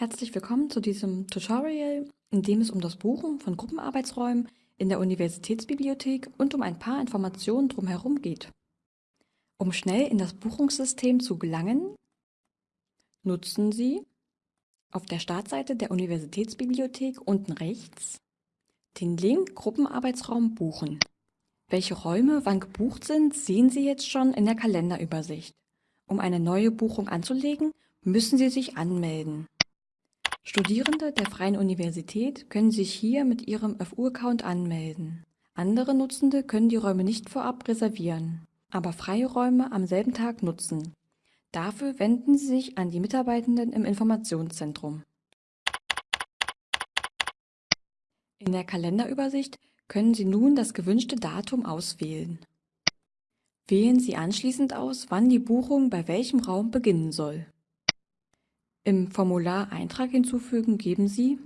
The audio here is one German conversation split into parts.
Herzlich willkommen zu diesem Tutorial, in dem es um das Buchen von Gruppenarbeitsräumen in der Universitätsbibliothek und um ein paar Informationen drumherum geht. Um schnell in das Buchungssystem zu gelangen, nutzen Sie auf der Startseite der Universitätsbibliothek unten rechts den Link Gruppenarbeitsraum buchen. Welche Räume wann gebucht sind, sehen Sie jetzt schon in der Kalenderübersicht. Um eine neue Buchung anzulegen, müssen Sie sich anmelden. Studierende der Freien Universität können sich hier mit ihrem FU-Account anmelden. Andere Nutzende können die Räume nicht vorab reservieren, aber freie Räume am selben Tag nutzen. Dafür wenden Sie sich an die Mitarbeitenden im Informationszentrum. In der Kalenderübersicht können Sie nun das gewünschte Datum auswählen. Wählen Sie anschließend aus, wann die Buchung bei welchem Raum beginnen soll. Im Formular Eintrag hinzufügen geben Sie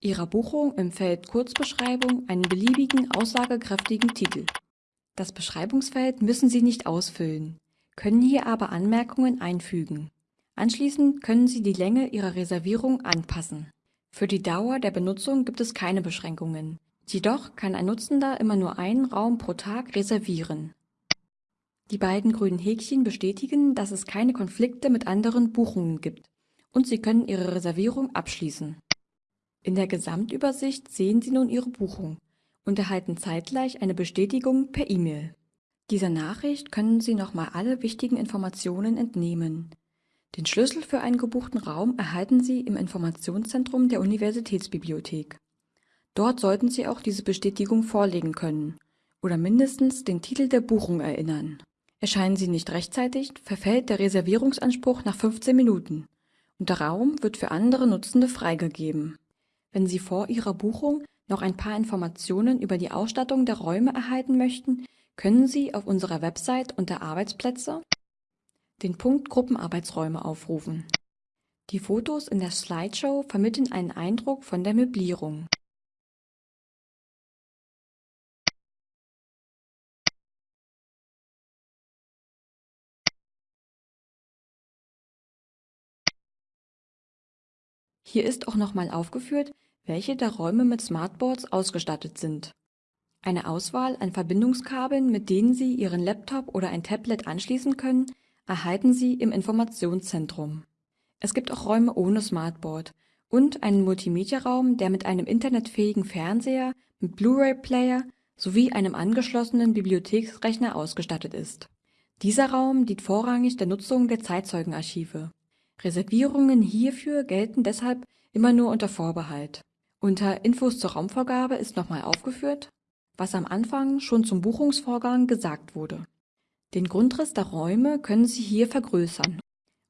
Ihrer Buchung im Feld Kurzbeschreibung einen beliebigen, aussagekräftigen Titel. Das Beschreibungsfeld müssen Sie nicht ausfüllen, können hier aber Anmerkungen einfügen. Anschließend können Sie die Länge Ihrer Reservierung anpassen. Für die Dauer der Benutzung gibt es keine Beschränkungen. Jedoch kann ein Nutzender immer nur einen Raum pro Tag reservieren. Die beiden grünen Häkchen bestätigen, dass es keine Konflikte mit anderen Buchungen gibt und Sie können Ihre Reservierung abschließen. In der Gesamtübersicht sehen Sie nun Ihre Buchung und erhalten zeitgleich eine Bestätigung per E-Mail. Dieser Nachricht können Sie nochmal alle wichtigen Informationen entnehmen. Den Schlüssel für einen gebuchten Raum erhalten Sie im Informationszentrum der Universitätsbibliothek. Dort sollten Sie auch diese Bestätigung vorlegen können oder mindestens den Titel der Buchung erinnern. Erscheinen Sie nicht rechtzeitig, verfällt der Reservierungsanspruch nach 15 Minuten der Raum wird für andere Nutzende freigegeben. Wenn Sie vor Ihrer Buchung noch ein paar Informationen über die Ausstattung der Räume erhalten möchten, können Sie auf unserer Website unter Arbeitsplätze den Punkt Gruppenarbeitsräume aufrufen. Die Fotos in der Slideshow vermitteln einen Eindruck von der Möblierung. Hier ist auch nochmal aufgeführt, welche der Räume mit Smartboards ausgestattet sind. Eine Auswahl an Verbindungskabeln, mit denen Sie Ihren Laptop oder ein Tablet anschließen können, erhalten Sie im Informationszentrum. Es gibt auch Räume ohne Smartboard und einen Multimedia-Raum, der mit einem internetfähigen Fernseher, mit Blu-ray-Player sowie einem angeschlossenen Bibliotheksrechner ausgestattet ist. Dieser Raum dient vorrangig der Nutzung der Zeitzeugenarchive. Reservierungen hierfür gelten deshalb immer nur unter Vorbehalt. Unter Infos zur Raumvergabe ist nochmal aufgeführt, was am Anfang schon zum Buchungsvorgang gesagt wurde. Den Grundriss der Räume können Sie hier vergrößern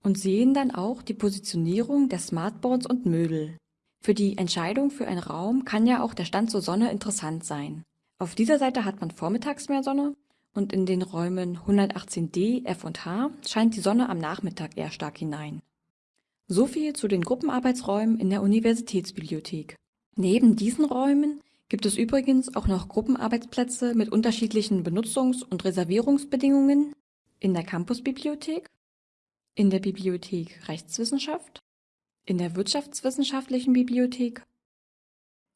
und sehen dann auch die Positionierung der Smartboards und Möbel. Für die Entscheidung für einen Raum kann ja auch der Stand zur Sonne interessant sein. Auf dieser Seite hat man vormittags mehr Sonne und in den Räumen 118d, F und H scheint die Sonne am Nachmittag eher stark hinein. So viel zu den Gruppenarbeitsräumen in der Universitätsbibliothek. Neben diesen Räumen gibt es übrigens auch noch Gruppenarbeitsplätze mit unterschiedlichen Benutzungs- und Reservierungsbedingungen in der Campusbibliothek, in der Bibliothek Rechtswissenschaft, in der Wirtschaftswissenschaftlichen Bibliothek,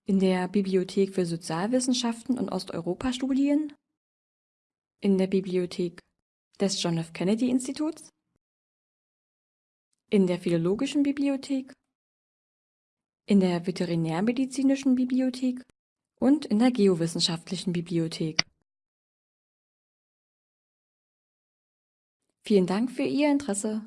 in der Bibliothek für Sozialwissenschaften und Osteuropa-Studien, in der Bibliothek des John F. Kennedy Instituts, in der Philologischen Bibliothek, in der Veterinärmedizinischen Bibliothek und in der Geowissenschaftlichen Bibliothek. Vielen Dank für Ihr Interesse.